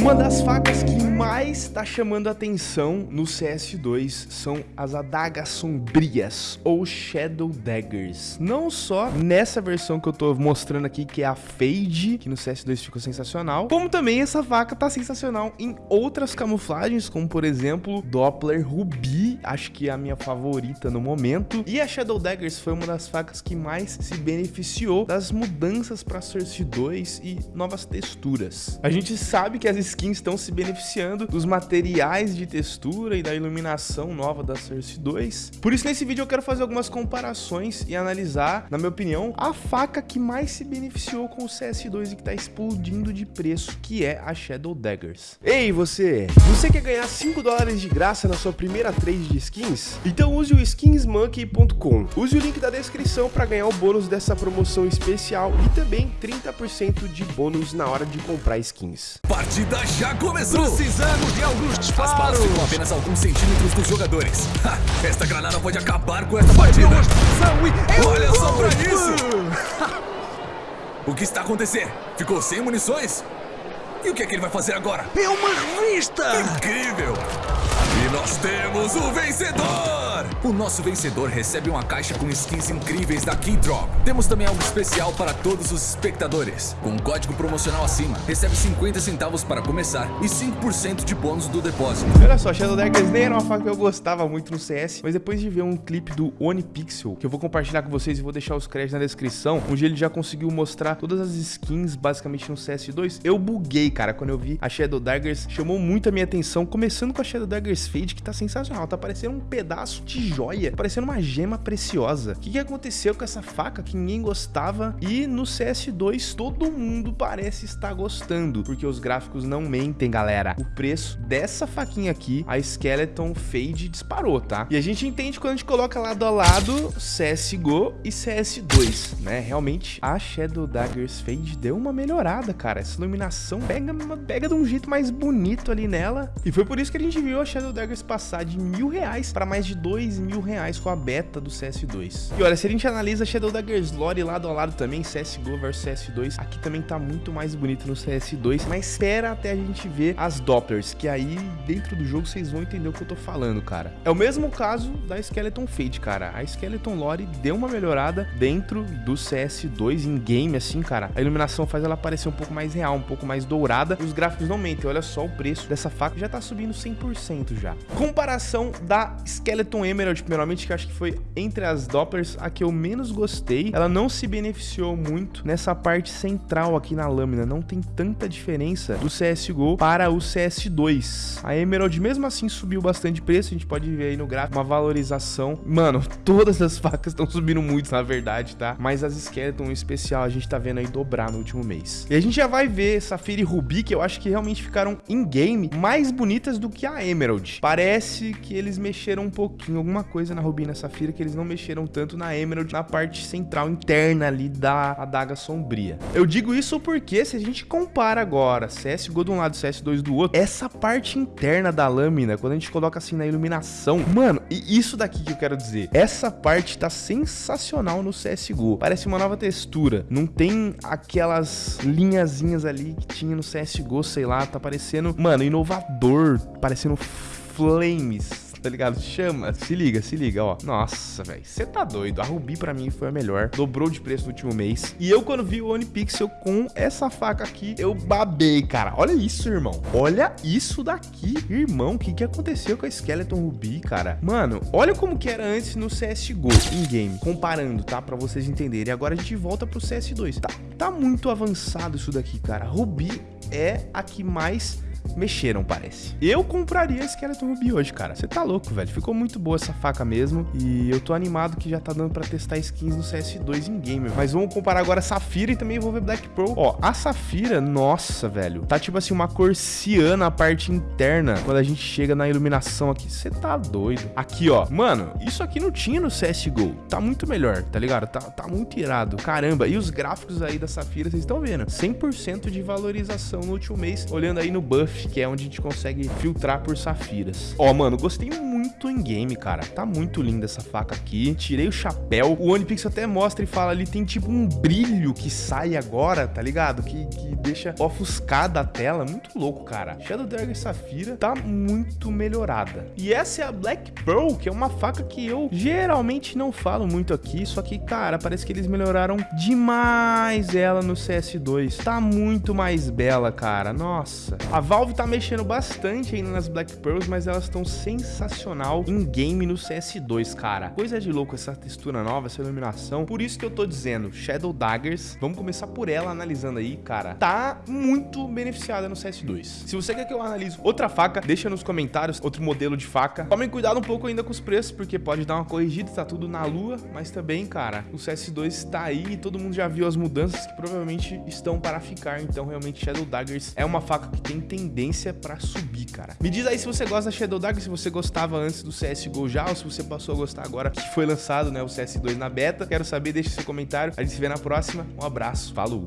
Uma das facas que mais está chamando atenção no CS2 são as adagas sombrias, ou Shadow Daggers. Não só nessa versão que eu tô mostrando aqui, que é a Fade, que no CS2 ficou sensacional, como também essa faca tá sensacional em outras camuflagens, como por exemplo, Doppler Ruby, acho que é a minha favorita no momento. E a Shadow Daggers foi uma das facas que mais se beneficiou das mudanças para Source 2 e novas texturas. A gente sabe que as skins estão se beneficiando dos materiais de textura e da iluminação nova da Source 2. Por isso, nesse vídeo eu quero fazer algumas comparações e analisar, na minha opinião, a faca que mais se beneficiou com o CS2 e que está explodindo de preço, que é a Shadow Daggers. Ei, você! Você quer ganhar 5 dólares de graça na sua primeira trade de skins? Então use o skinsmonkey.com. Use o link da descrição para ganhar o bônus dessa promoção especial e também 30% de bônus na hora de comprar skins. Partida partida já começou! Precisamos de alguns disparos! com apenas alguns centímetros dos jogadores. Ha, esta granada pode acabar com esta partida! Olha só pra isso! o que está acontecendo? Ficou sem munições? E o que é que ele vai fazer agora? É uma revista! Incrível! Nós temos o vencedor! O nosso vencedor recebe uma caixa com skins incríveis da Keydrop. Temos também algo especial para todos os espectadores. Com um código promocional acima, recebe 50 centavos para começar e 5% de bônus do depósito. Olha só, Shadow Daggers nem era uma faca que eu gostava muito no CS, mas depois de ver um clipe do Onipixel, que eu vou compartilhar com vocês e vou deixar os créditos na descrição, onde ele já conseguiu mostrar todas as skins basicamente no CS2, eu buguei, cara, quando eu vi a Shadow Daggers, chamou muito a minha atenção, começando com a Shadow Daggers Fade, que tá sensacional, tá parecendo um pedaço de joia, parecendo uma gema preciosa. O que, que aconteceu com essa faca que ninguém gostava e no CS2 todo mundo parece estar gostando, porque os gráficos não mentem, galera. O preço dessa faquinha aqui, a Skeleton Fade, disparou, tá? E a gente entende quando a gente coloca lado a lado CSGO e CS2, né? Realmente, a Shadow Daggers Fade deu uma melhorada, cara. Essa iluminação pega, pega de um jeito mais bonito ali nela. E foi por isso que a gente viu a Shadow Daggers passar de mil reais para mais de dois mil reais com a beta do CS2. E olha, se a gente analisa Shadow Daggers Lore lado a lado também, CSGO versus CS2, aqui também tá muito mais bonito no CS2, mas espera até a gente ver as Dopplers, que aí dentro do jogo vocês vão entender o que eu tô falando, cara. É o mesmo caso da Skeleton Fade, cara. A Skeleton Lore deu uma melhorada dentro do CS2 em game, assim, cara. A iluminação faz ela parecer um pouco mais real, um pouco mais dourada, e os gráficos não mentem. Olha só o preço dessa faca, já tá subindo 100% já. Comparação da Skeleton Emerald primeiramente, que acho que foi entre as Dopplers a que eu menos gostei. Ela não se beneficiou muito nessa parte central aqui na lâmina. Não tem tanta diferença do CSGO para o CS2. A Emerald, mesmo assim, subiu bastante preço. A gente pode ver aí no gráfico uma valorização. Mano, todas as facas estão subindo muito, na verdade, tá? Mas as Skeleton em especial, a gente tá vendo aí dobrar no último mês. E a gente já vai ver Safira e Ruby, que eu acho que realmente ficaram in-game mais bonitas do que a Emerald. Parece que eles mexeram um pouquinho, alguma coisa na Rubina Safira que eles não mexeram tanto na Emerald, na parte central interna ali da adaga sombria. Eu digo isso porque se a gente compara agora CSGO de um lado e CS2 do outro, essa parte interna da lâmina, quando a gente coloca assim na iluminação, mano, e isso daqui que eu quero dizer, essa parte tá sensacional no CSGO. Parece uma nova textura, não tem aquelas linhazinhas ali que tinha no CSGO, sei lá, tá parecendo, mano, inovador, parecendo flames, tá ligado? Chama, se liga, se liga, ó. Nossa, velho, você tá doido. A Ruby pra mim foi a melhor, dobrou de preço no último mês. E eu quando vi o Onipixel com essa faca aqui, eu babei, cara. Olha isso, irmão. Olha isso daqui, irmão. O que que aconteceu com a Skeleton Ruby, cara? Mano, olha como que era antes no CSGO, in game, comparando, tá? Pra vocês entenderem. Agora a gente volta pro CS2. Tá, tá muito avançado isso daqui, cara. Ruby é a que mais mexeram, parece. Eu compraria Skeleton Ruby hoje, cara. Você tá louco, velho. Ficou muito boa essa faca mesmo. E eu tô animado que já tá dando pra testar skins no CS2 em game. Mas vamos comparar agora a Safira e também vou ver Black Pearl. Ó, a Safira, nossa, velho. Tá tipo assim, uma cor ciana a parte interna. Quando a gente chega na iluminação aqui. Você tá doido. Aqui, ó. Mano, isso aqui não tinha no CSGO. Tá muito melhor, tá ligado? Tá, tá muito irado. Caramba. E os gráficos aí da Safira, vocês estão vendo? 100% de valorização no último mês. Olhando aí no buff que é onde a gente consegue filtrar por safiras. Ó, mano, gostei muito muito em game, cara. Tá muito linda essa faca aqui. Tirei o chapéu. O One Pixel até mostra e fala ali, tem tipo um brilho que sai agora, tá ligado? Que, que deixa ofuscada a tela. Muito louco, cara. Shadow Dagger Safira tá muito melhorada. E essa é a Black Pearl, que é uma faca que eu geralmente não falo muito aqui, só que, cara, parece que eles melhoraram demais ela no CS2. Tá muito mais bela, cara. Nossa. A Valve tá mexendo bastante ainda nas Black Pearls, mas elas estão sensacional em game no CS2, cara. Coisa de louco essa textura nova, essa iluminação. Por isso que eu tô dizendo, Shadow Daggers, vamos começar por ela analisando aí, cara. Tá muito beneficiada no CS2. Se você quer que eu analise outra faca, deixa nos comentários outro modelo de faca. Tomem cuidado um pouco ainda com os preços, porque pode dar uma corrigida, tá tudo na lua, mas também, cara, o CS2 tá aí e todo mundo já viu as mudanças que provavelmente estão para ficar, então realmente Shadow Daggers é uma faca que tem tendência para subir, cara. Me diz aí se você gosta da Shadow Dagger, se você gostava antes do CSGO já, ou se você passou a gostar agora que foi lançado, né, o CS2 na beta. Quero saber, deixa seu comentário. A gente se vê na próxima. Um abraço, falou!